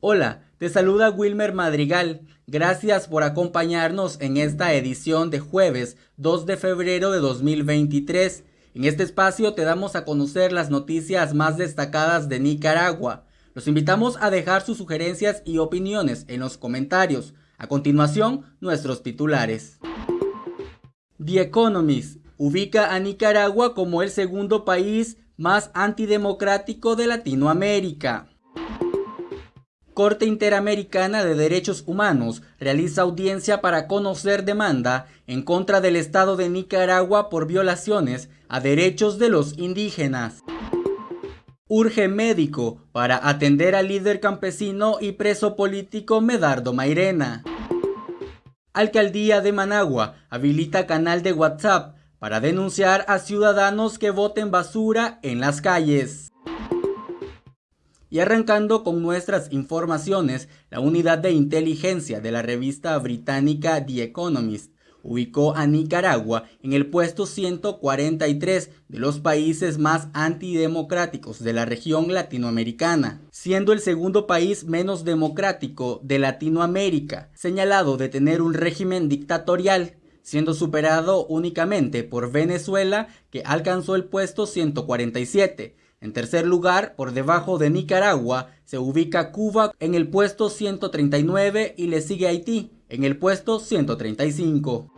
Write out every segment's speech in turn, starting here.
Hola, te saluda Wilmer Madrigal. Gracias por acompañarnos en esta edición de jueves 2 de febrero de 2023. En este espacio te damos a conocer las noticias más destacadas de Nicaragua. Los invitamos a dejar sus sugerencias y opiniones en los comentarios. A continuación, nuestros titulares. The Economist ubica a Nicaragua como el segundo país más antidemocrático de Latinoamérica. Corte Interamericana de Derechos Humanos realiza audiencia para conocer demanda en contra del Estado de Nicaragua por violaciones a derechos de los indígenas. Urge médico para atender al líder campesino y preso político Medardo Mairena. Alcaldía de Managua habilita canal de WhatsApp para denunciar a ciudadanos que voten basura en las calles. Y arrancando con nuestras informaciones, la unidad de inteligencia de la revista británica The Economist ubicó a Nicaragua en el puesto 143 de los países más antidemocráticos de la región latinoamericana, siendo el segundo país menos democrático de Latinoamérica, señalado de tener un régimen dictatorial, siendo superado únicamente por Venezuela que alcanzó el puesto 147, en tercer lugar, por debajo de Nicaragua, se ubica Cuba en el puesto 139 y le sigue Haití en el puesto 135.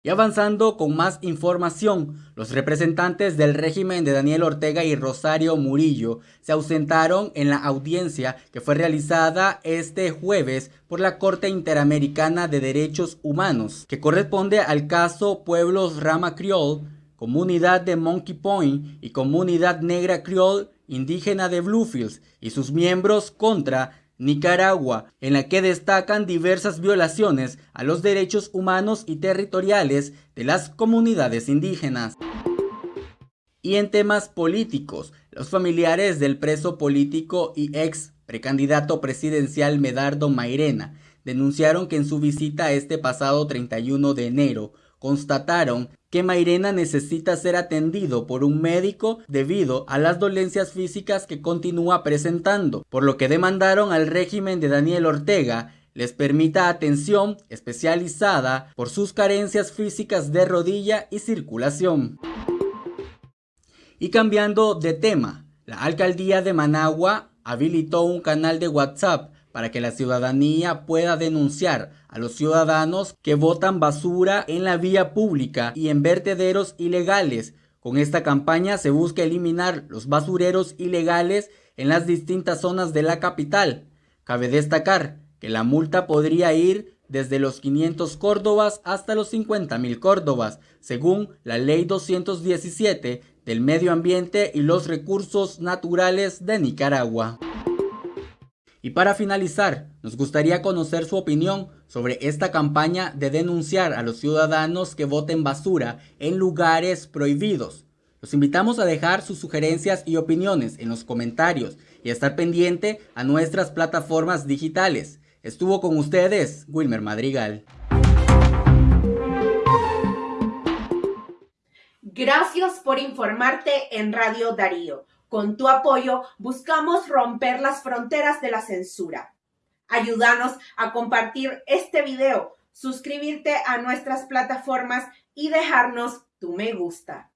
Y avanzando con más información, los representantes del régimen de Daniel Ortega y Rosario Murillo se ausentaron en la audiencia que fue realizada este jueves por la Corte Interamericana de Derechos Humanos, que corresponde al caso Pueblos Rama Criol comunidad de Monkey Point y comunidad negra Creole indígena de Bluefields y sus miembros contra Nicaragua, en la que destacan diversas violaciones a los derechos humanos y territoriales de las comunidades indígenas. Y en temas políticos, los familiares del preso político y ex precandidato presidencial Medardo Mairena denunciaron que en su visita este pasado 31 de enero constataron que Mairena necesita ser atendido por un médico debido a las dolencias físicas que continúa presentando, por lo que demandaron al régimen de Daniel Ortega les permita atención especializada por sus carencias físicas de rodilla y circulación. Y cambiando de tema, la alcaldía de Managua habilitó un canal de WhatsApp para que la ciudadanía pueda denunciar a los ciudadanos que botan basura en la vía pública y en vertederos ilegales. Con esta campaña se busca eliminar los basureros ilegales en las distintas zonas de la capital. Cabe destacar que la multa podría ir desde los 500 córdobas hasta los 50 mil córdobas, según la Ley 217 del Medio Ambiente y los Recursos Naturales de Nicaragua. Y para finalizar, nos gustaría conocer su opinión sobre esta campaña de denunciar a los ciudadanos que voten basura en lugares prohibidos. Los invitamos a dejar sus sugerencias y opiniones en los comentarios y a estar pendiente a nuestras plataformas digitales. Estuvo con ustedes Wilmer Madrigal. Gracias por informarte en Radio Darío. Con tu apoyo buscamos romper las fronteras de la censura. Ayúdanos a compartir este video, suscribirte a nuestras plataformas y dejarnos tu me gusta.